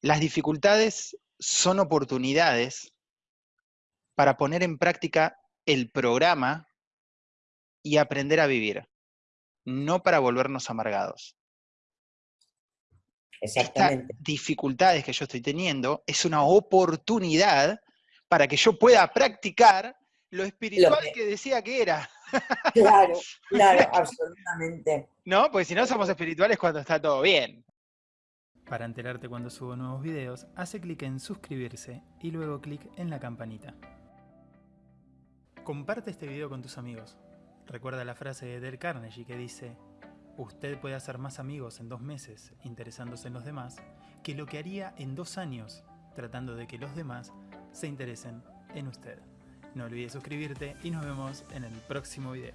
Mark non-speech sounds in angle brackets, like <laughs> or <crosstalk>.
Las dificultades son oportunidades para poner en práctica el programa y aprender a vivir, no para volvernos amargados. Exactamente. Estas dificultades que yo estoy teniendo es una oportunidad para que yo pueda practicar lo espiritual que... decía que era. Claro, claro, <laughs> absolutamente. ¿No? Porque si no somos espirituales cuando está todo bien. Para enterarte cuando subo nuevos videos, hace clic en suscribirse y luego clic en la campanita. Comparte este video con tus amigos. Recuerda la frase de Del Carnegie que dice Usted puede hacer más amigos en dos meses interesándose en los demás que lo que haría en dos años tratando de que los demás se interesen en usted. No olvides suscribirte y nos vemos en el próximo video.